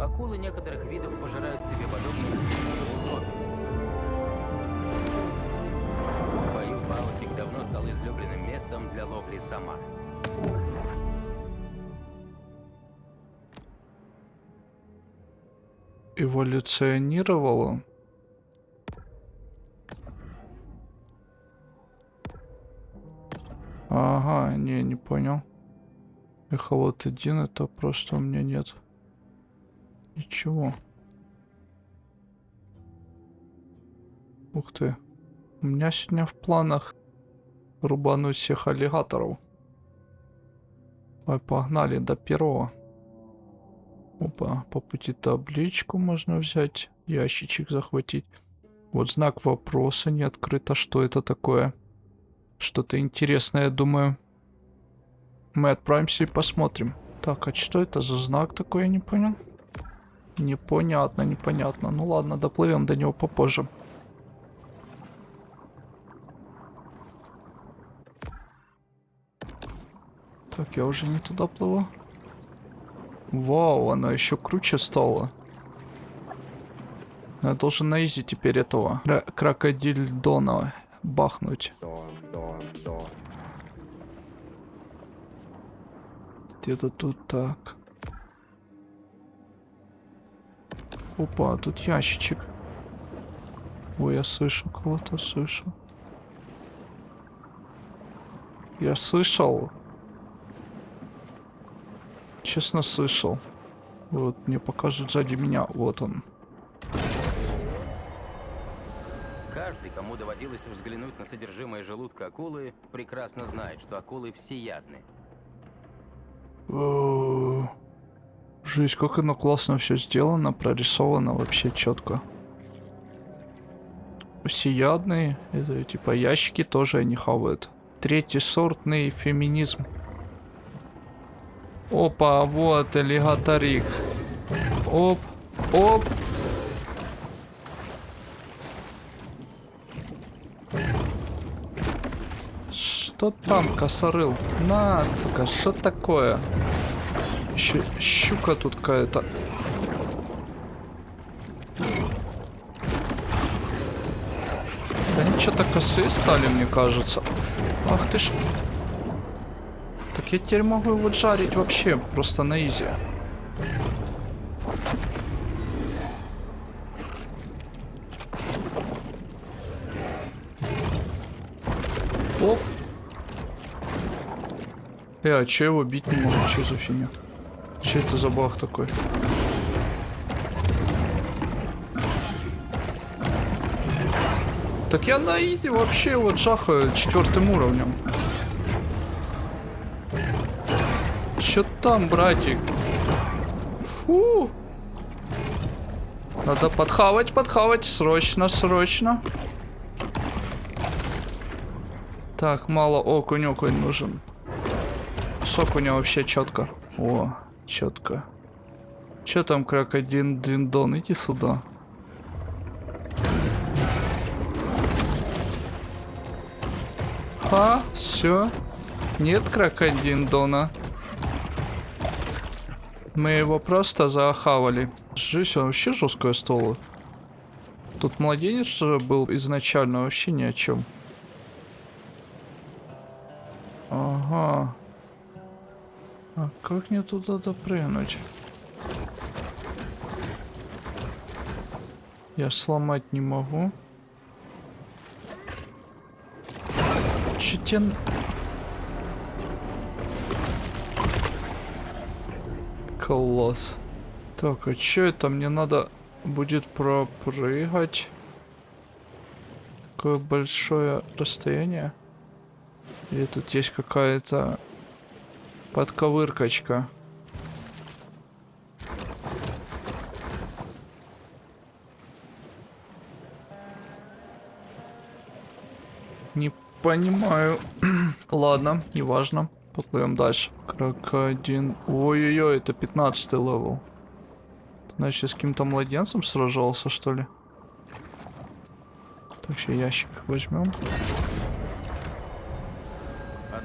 акулы некоторых видов пожирают себе подобных еще бою Фаутик давно стал излюбленным местом для ловли сама. Эволюционировало? Ага, не, не понял. Эхолот один, это просто у меня нет. Ничего. Ух ты. У меня сегодня в планах рубануть всех аллигаторов. Ой, погнали до первого. Опа, по пути табличку можно взять, ящичек захватить. Вот знак вопроса не открыто. Что это такое? Что-то интересное, я думаю. Мы отправимся и посмотрим. Так, а что это за знак такой, я не понял? Непонятно, непонятно. Ну ладно, доплывем до него попозже. Так, я уже не туда плыву. Вау, она еще круче стала. Я должен на изи теперь этого крокодиль Дона бахнуть. Где-то тут так. Опа, тут ящичек. Ой, я слышу кого-то, слышу. Я слышал. Честно слышал. Вот, мне покажут сзади меня. Вот он. Каждый, кому доводилось взглянуть на содержимое желудка акулы, прекрасно знает, что акулы всеядны. Жесть, как оно классно все сделано, прорисовано вообще четко. Всеядные, это типа ящики тоже они хавают. Третий сортный феминизм. Опа, вот аллигаторик. Оп, оп. Что там, косорыл? На, сука, что такое? Еще щука тут какая-то. Они что-то косые стали, мне кажется. Ах ты ж. Так я теперь могу его жарить вообще, просто на изи. Оп. Э, а че его бить не могу? Че за фигня? Че это за баг такой? Так я на изи вообще вот жахаю четвертым уровнем. Че там, братик? Фу. Надо подхавать, подхавать. Срочно, срочно. Так, мало окунь, окунь нужен. С окуня вообще четко. О, четко. Че там, крокодин Диндон? Иди сюда. А, все. Нет крокодин Дона. Мы его просто захавали. Жизнь вообще жесткая стола. Тут младенец был изначально вообще ни о чем. Ага. А как мне туда допрыгнуть? Я сломать не могу. Че Класс. Так, а что это? Мне надо будет пропрыгать. Такое большое расстояние. Или тут есть какая-то подковыркочка. Не понимаю. Ладно, неважно. Поплывем дальше. Крокодин. Ой-ой-ой, это 15 level. Значит, с каким-то младенцем сражался, что ли? Так, еще ящик возьмем.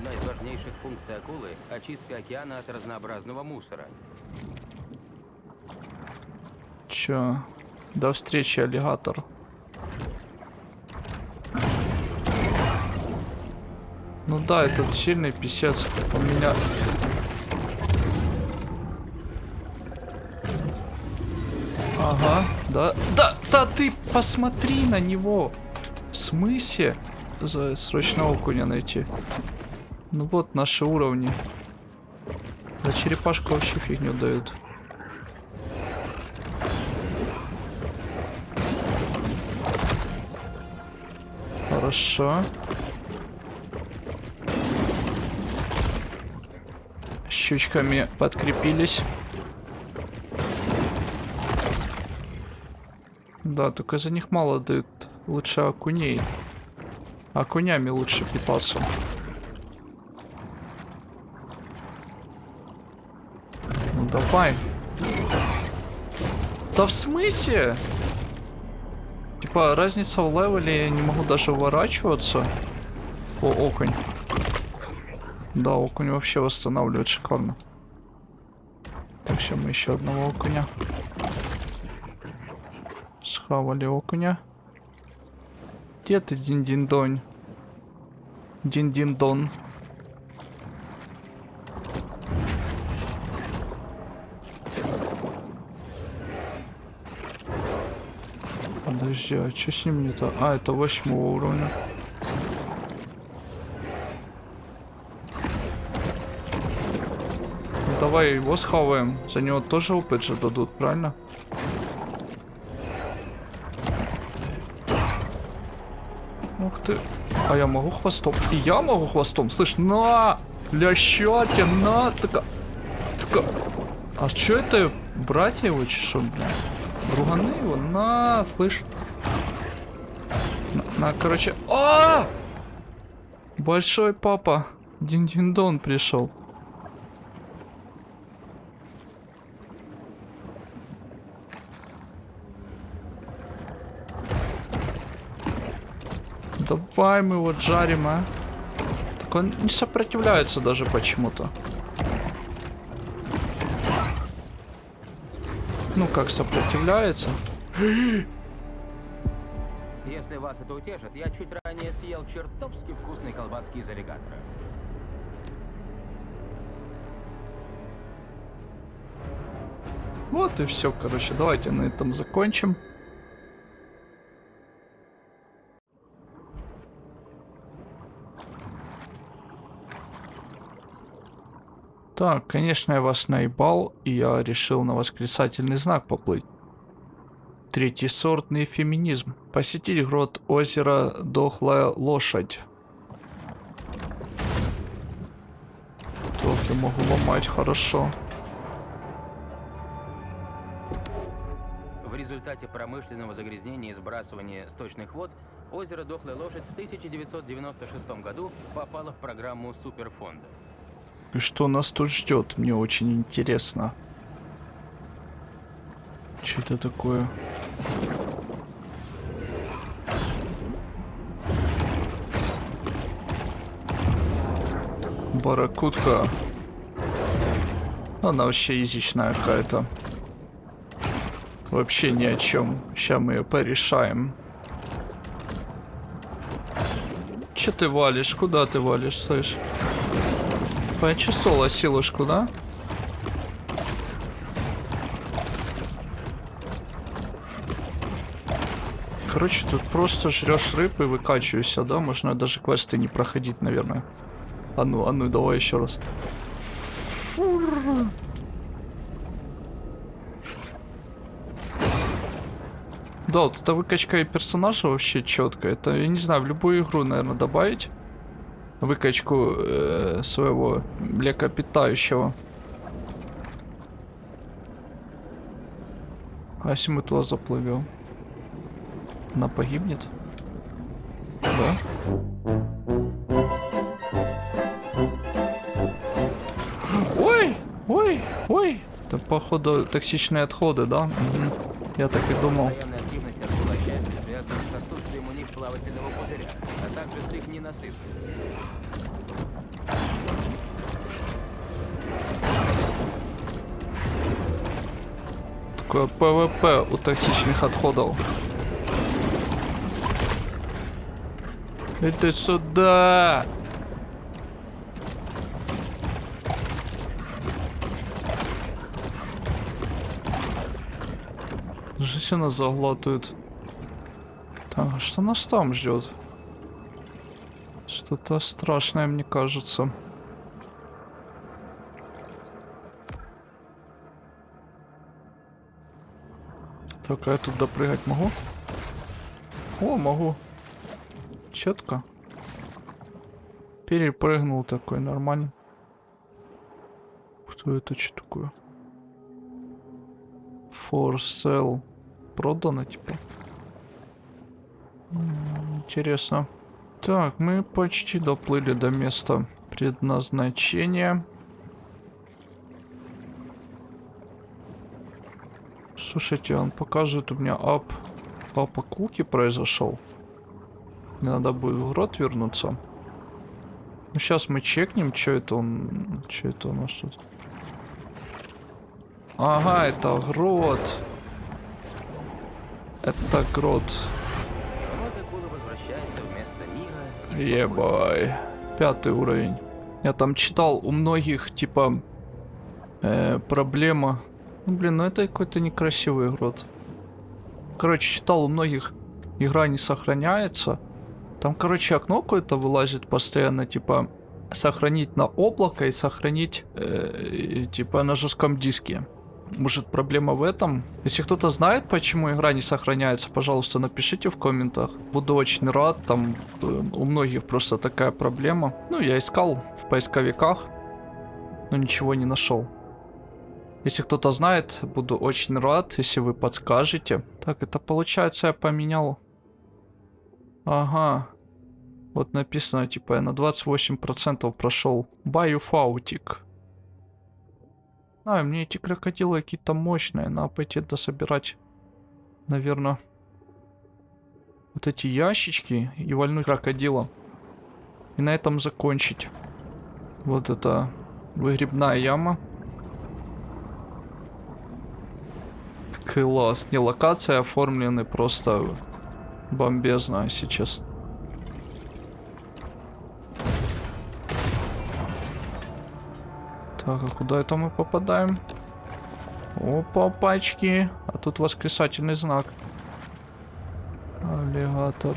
Одна из важнейших функций акулы – очистка океана от разнообразного мусора. Чё? До встречи, аллигатор. Ну да, этот сильный писец. Он меня... Ага, да, да, да ты посмотри на него. В смысле? За срочно окуня найти. Ну вот наши уровни. Да черепашку вообще фигню дают. Хорошо. Щучками подкрепились. Да, только за них мало дают. Лучше окуней. Окунями лучше питаться. Давай. Да в смысле? Типа разница в левеле, я не могу даже уворачиваться. О, окунь. Да, окунь вообще восстанавливает шикарно. Так, сейчас мы еще одного окуня. Схавали окуня. Где ты, дин-дин-донь? Дин-дин-дон. Подожди, а что с ним не то? А, это восьмого уровня. Ну, давай его схаваем. За него тоже опыт же дадут, правильно? Ух ты. А я могу хвостом? И я могу хвостом? Слышь, на! Лящаки, на! Така... Така... А что это? Братья его что, блин? Друганы его? На, слышь. На, на, короче... А! Большой папа. Дин-дин-дон пришел. Давай мы его жарим, а. Так он не сопротивляется даже почему-то. Ну как сопротивляется? Если вас это утешит, я чуть ранее съел чертовски вкусные колбаски из аллигатора. Вот и все, короче, давайте на этом закончим. Так, конечно, я вас наебал, и я решил на восклицательный знак поплыть. Третий сортный феминизм. Посетить грот озера Дохлая Лошадь. Я могу ломать, хорошо. В результате промышленного загрязнения и сбрасывания сточных вод озеро Дохлая Лошадь в 1996 году попало в программу Суперфонда. И что нас тут ждет? Мне очень интересно. Что это такое? Баракутка. Она вообще язычная какая-то. Вообще ни о чем. Сейчас мы ее порешаем. Че ты валишь? Куда ты валишь, слышь? Почувствовала силушку, да? Короче, тут просто жрешь рыб и выкачиваешься, да? Можно даже квесты не проходить, наверное. А ну, а ну, давай еще раз. Фур. Да, вот эта выкачка персонажа вообще четкая. Это, я не знаю, в любую игру, наверное, добавить выкачку э, своего млекопитающего. А если мы туда заплывем? Она погибнет? Да? Ой! Ой! Ой! Это походу токсичные отходы, да? Угу. Я так и думал. Пузыря, а также с их ненасытностью. такое PvP у токсичных отходов. Иди сюда! Жизнь она заглатывает. Так, а что нас там ждет? Что-то страшное, мне кажется. Так, а я тут допрыгать могу? О, могу. Четко. Перепрыгнул такой, нормально. Кто это что такое? For sale. Продано, типа. Интересно. Так, мы почти доплыли до места предназначения. Слушайте, он показывает у меня ап... Папа Кулки произошел. Мне надо будет в грот вернуться. Ну, сейчас мы чекнем, что это он... Что это у нас тут? Ага, это грот. Это грот. Ебай. Пятый уровень. Я там читал у многих, типа, э, проблема. Ну, блин, ну это какой-то некрасивый грот. Короче, читал у многих, игра не сохраняется. Там, короче, окно какое-то вылазит постоянно, типа, сохранить на облако и сохранить, э, типа, на жестком диске. Может, проблема в этом? Если кто-то знает, почему игра не сохраняется, пожалуйста, напишите в комментах. Буду очень рад, там э, у многих просто такая проблема. Ну, я искал в поисковиках, но ничего не нашел. Если кто-то знает, буду очень рад, если вы подскажете. Так, это получается я поменял... Ага. Вот написано, типа, я на 28% прошел. Баюфаутик. А, мне эти крокодилы какие-то мощные. Надо пойти дособирать, наверное, вот эти ящички и вальнуть крокодила. И на этом закончить. Вот это выгребная яма. Класс. Не, локации оформлены просто бомбезно сейчас. Так, а куда это мы попадаем? Опа, пачки. А тут восклицательный знак. Аллигатор.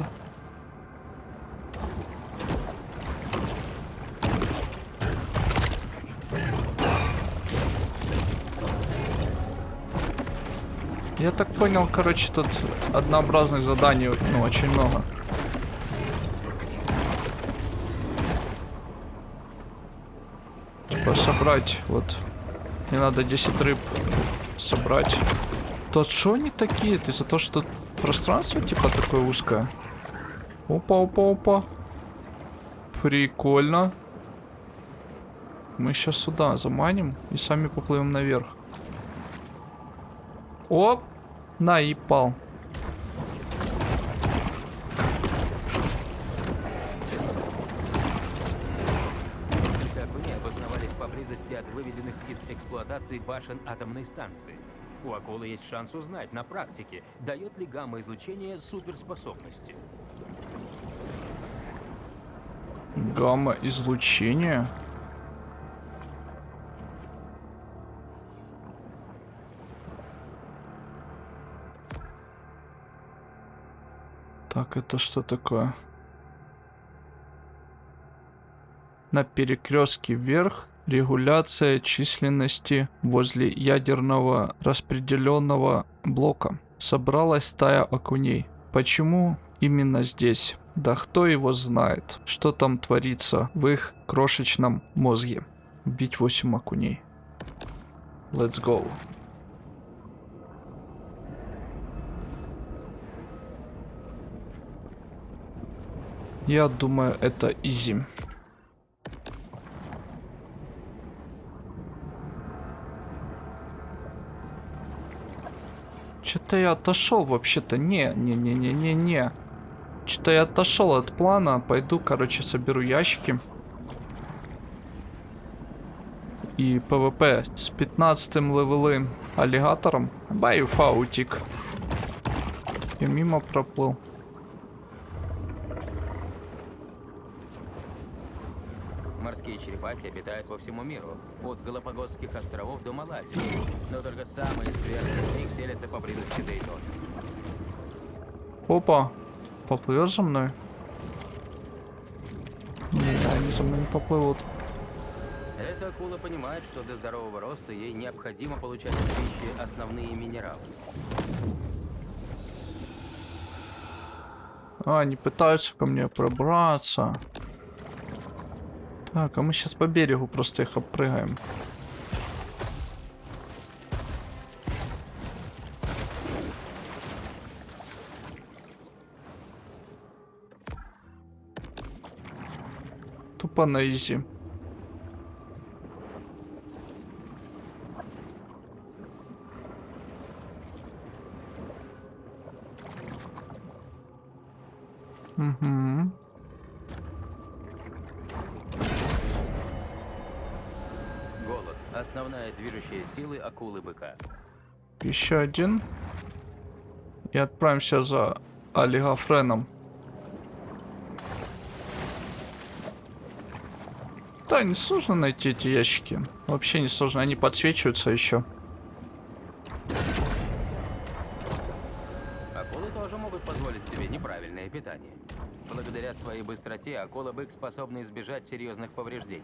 Я так понял, короче, тут однообразных заданий, ну, очень много. Типа собрать, вот. Мне надо 10 рыб собрать. То что они такие? Ты за то, что пространство типа такое узкое? Опа, опа, опа. Прикольно. Мы сейчас сюда заманим и сами поплывем наверх. Оп! Наипал. Несколько окуней обосновались поблизости от выведенных из эксплуатации башен атомной станции. У акулы есть шанс узнать на практике, дает ли гамма-излучение суперспособности. Гамма-излучение? Так, это что такое? На перекрестке вверх регуляция численности возле ядерного распределенного блока. Собралась стая окуней. Почему именно здесь? Да кто его знает, что там творится в их крошечном мозге. Убить 8 окуней. Let's go. Я думаю, это изи. Что-то я отошел вообще-то. Не, не, не, не, не, не. Что-то я отошел от плана. Пойду, короче, соберу ящики. і ПВП з 15 левелим алігатором. Баю фаутік. Я мимо проплыл. Морские черепахи обитают по всему миру, от Галапагосских островов до Малайзии. Но только самые скверные из них селятся поблизости Дейтона. Опа, поплывешь за мной? Не, они за мной не поплывут. Эта акула понимает, что для здорового роста ей необходимо получать из пищи основные минералы. А, они пытаются ко мне пробраться. Так, а мы сейчас по берегу просто их обпрыгаем. Тупо на изи. Угу. Движущая сила акулы-быка. Еще один. И отправимся за олигофреном. Да, не сложно найти эти ящики. Вообще не сложно, они подсвечиваются еще. Акулы тоже могут позволить себе неправильное питание. Благодаря своей быстроте акула-бык способна избежать серьезных повреждений.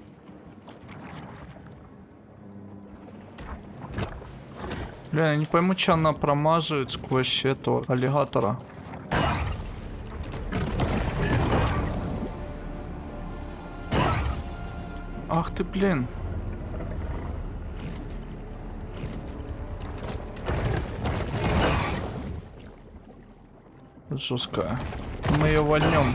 Бля, я не пойму, что она промазывает сквозь этого аллигатора. Ах ты, блин. Жесткая. Мы ее вольнем.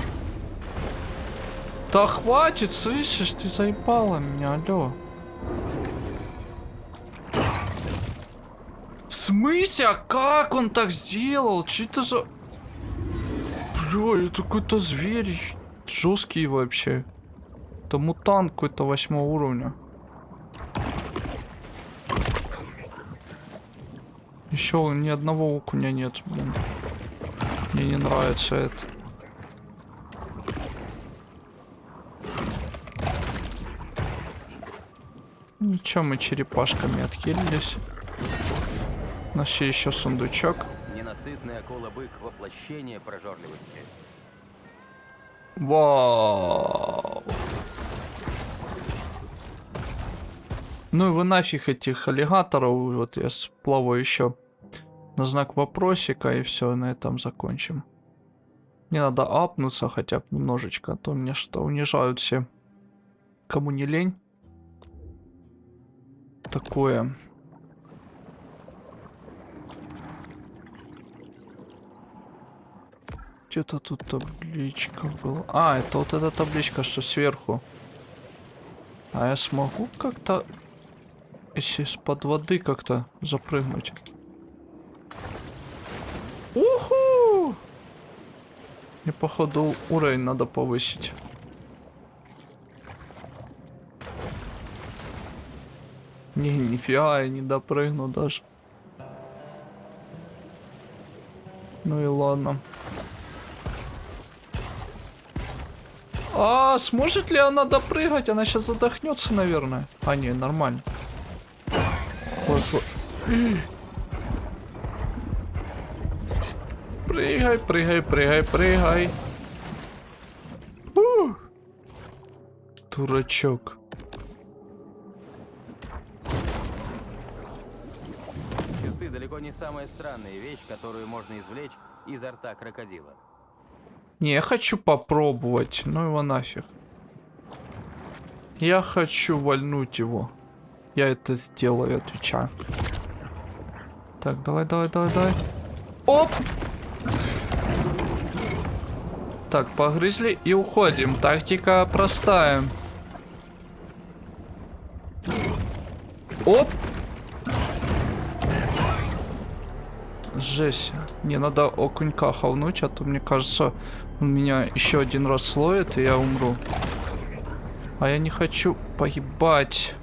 Да хватит, слышишь, ты заебала меня, алло. Смысле? А как он так сделал? Что это за... Бля, это какой-то зверь. Жесткий вообще. Это мутант какой-то восьмого уровня. Еще ни одного окуня нет, блин. Мне не нравится это. Ничего, мы черепашками отхилились. Нашли еще сундучок. Ненасытный акула-бык – воплощение прожорливости. Вау. Ну и вы нафиг этих аллигаторов. Вот я сплаваю еще на знак вопросика и все, на этом закончим. Мне надо апнуться хотя бы немножечко, а то мне что, унижают все. Кому не лень. Такое. Где-то тут табличка была. А, это вот эта табличка, что сверху. А я смогу как-то, если из-под воды как-то запрыгнуть? Уху! Мне, походу, уровень надо повысить. Не, нифига, я не допрыгну даже. Ну и ладно. А, сможет ли она допрыгать? Она сейчас задохнется, наверное. А, не, нормально. Вот, вот. Прыгай, прыгай, прыгай, прыгай. Ух. Дурачок. Часы далеко не самая странная вещь, которую можно извлечь изо рта крокодила. Не, я хочу попробовать. Ну его нафиг. Я хочу вальнуть его. Я это сделаю, отвечаю. Так, давай, давай, давай, давай. Оп! Так, погрызли и уходим. Тактика простая. Оп! Жесть. Мне надо окунька хавнуть, а то, мне кажется, он меня еще один раз словит, и я умру. А я не хочу погибать.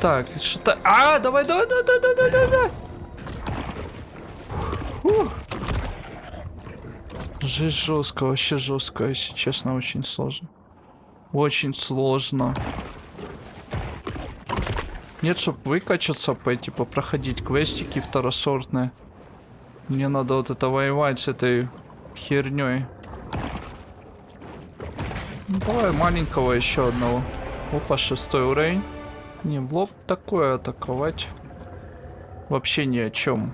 Так, что-то, А, давай, давай, давай, давай, давай, давай, давай. Фух. Жесть жестко, вообще жесткая, если честно, очень сложно. Очень сложно. Нет, чтобы выкачаться, пойти попроходить квестики второсортные. Мне надо вот это воевать с этой херней. Ну, давай маленького еще одного. Опа, шестой уровень. Не, в лоб такое атаковать. Вообще ни о чем.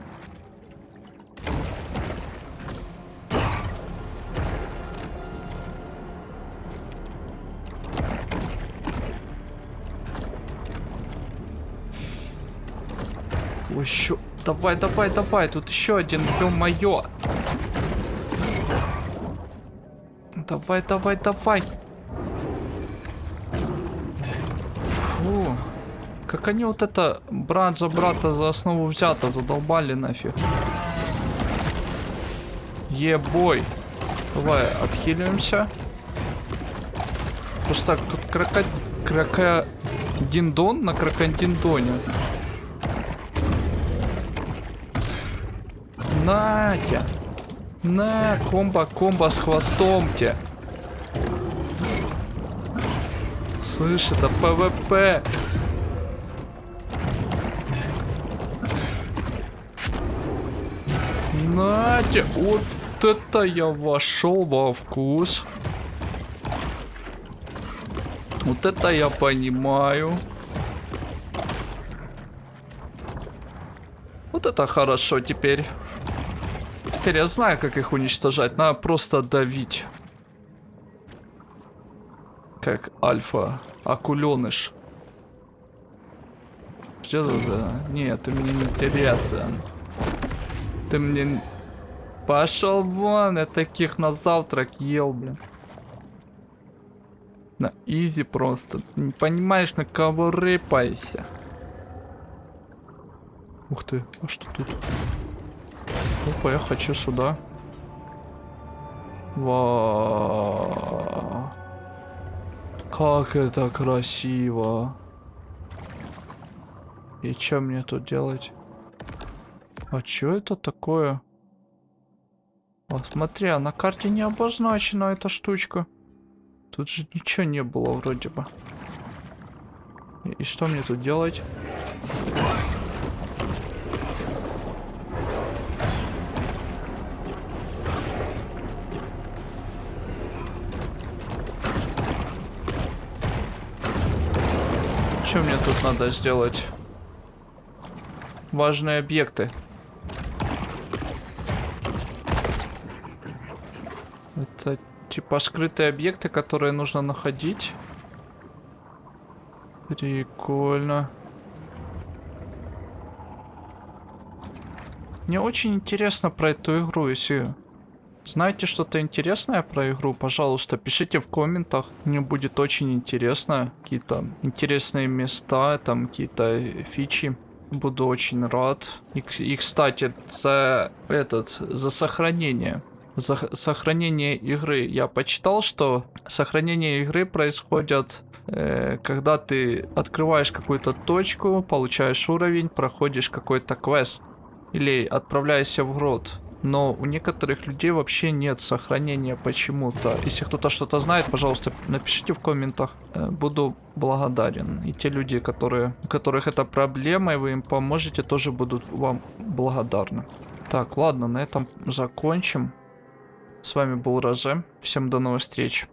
Еще. Давай, давай, давай. Тут еще один. Ё-моё. Давай, давай, давай. Фу. Как они вот это брат за брата за основу взято, задолбали нафиг. Ебой. Давай, отхиливаемся. Просто так, тут крока... Крока... Диндон на крокодиндоне. Натя. На, комбо, комбо с хвостом те. Слышь, это ПВП. Натя, вот это я вошел во вкус. Вот это я понимаю. Вот это хорошо теперь. Теперь я знаю, как их уничтожать. Надо просто давить. Как альфа. Акуленыш. Что да? Нет, ты мне не интересен. Ты мне... Пошел вон, я таких на завтрак ел, блин. На изи просто. Не понимаешь, на кого рыпайся. Ух ты, а что тут? Опа, я хочу сюда. Вау. Как это красиво. И что мне тут делать? А что это такое? А смотри, а на карте не обозначена эта штучка. Тут же ничего не было вроде бы. И, и что мне тут делать? Что мне тут надо сделать? Важные объекты. Это типа скрытые объекты, которые нужно находить. Прикольно. Мне очень интересно про эту игру, если знаете что-то интересное про игру, пожалуйста, пишите в комментах. Мне будет очень интересно. Какие-то интересные места, там какие-то фичи. Буду очень рад. И, и кстати, за этот, за сохранение. За сохранение игры. Я почитал, что сохранение игры происходит, э, когда ты открываешь какую-то точку, получаешь уровень, проходишь какой-то квест. Или отправляешься в грот но у некоторых людей вообще нет сохранения почему-то. Если кто-то что-то знает, пожалуйста, напишите в комментах. Э, буду благодарен. И те люди, которые, у которых это проблема, и вы им поможете, тоже будут вам благодарны. Так, ладно, на этом закончим. С вами был Розе. Всем до новых встреч.